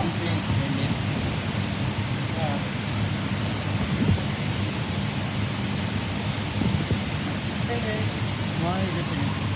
Why is it?